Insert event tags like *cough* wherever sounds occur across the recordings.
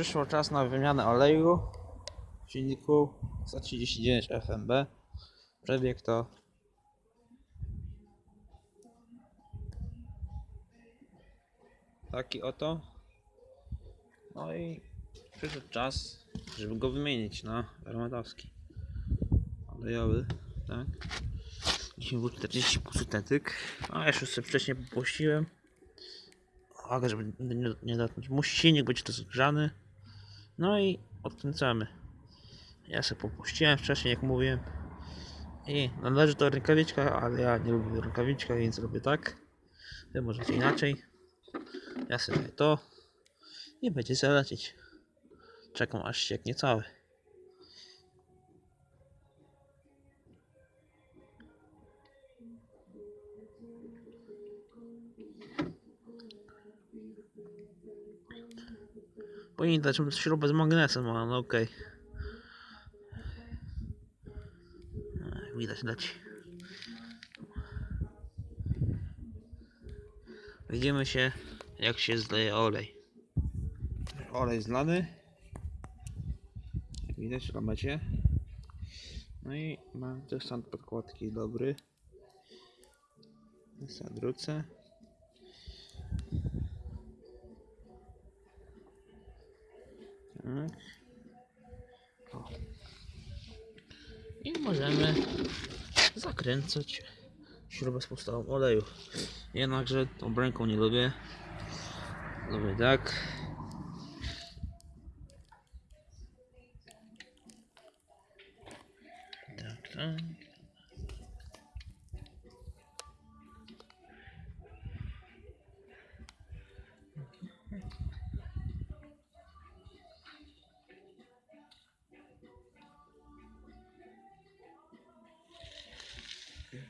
przyszło czas na wymianę oleju w silniku 139 FMB. Przebieg to taki oto. No i przyszedł czas, żeby go wymienić na armatowski. Olejowy, tak. 10W40 syntetyk. A jeszcze sobie wcześniej popuściłem. Uwaga, żeby nie, nie dotknąć. Musi silnik być rozgrzany. No i odkręcamy. Ja sobie popuściłem wcześniej, jak mówiłem. I należy to rękawiczka, ale ja nie lubię rękawiczka, więc robię tak. Wy możecie inaczej. Ja sobie to. I będzie zalecieć. Czekam aż ścieknie cały. Powinien dać śrubę z magnesem, ale no okej. Ech, Widać leci. Widzimy się jak się zleje olej. Olej zlany. Widać w ramecie. No i mam też stan podkładki dobry. Zadrucę. Tak. I możemy zakręcać śrubę z podstawą oleju. Jednakże tą ręką nie lubię. Lubię tak. Tak, tak.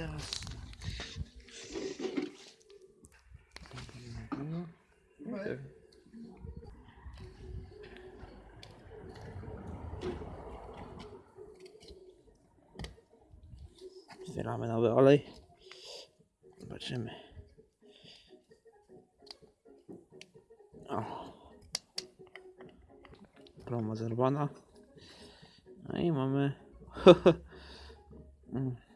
teraz. No. Zbieramy nowy olej. Zobaczymy. O. Ploma zerwana. No i mamy. *laughs*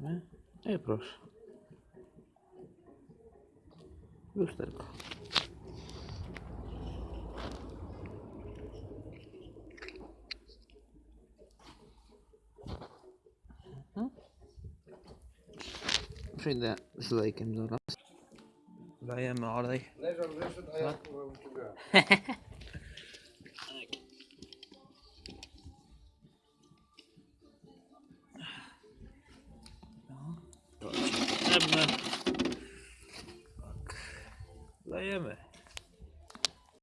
To zdejmujemy. I proszę. Lusterko. Mhm. Przyjdę z lejkiem zaraz. Dajemy olej. Leżał, wyszedł, a ja kurwa uciągałem.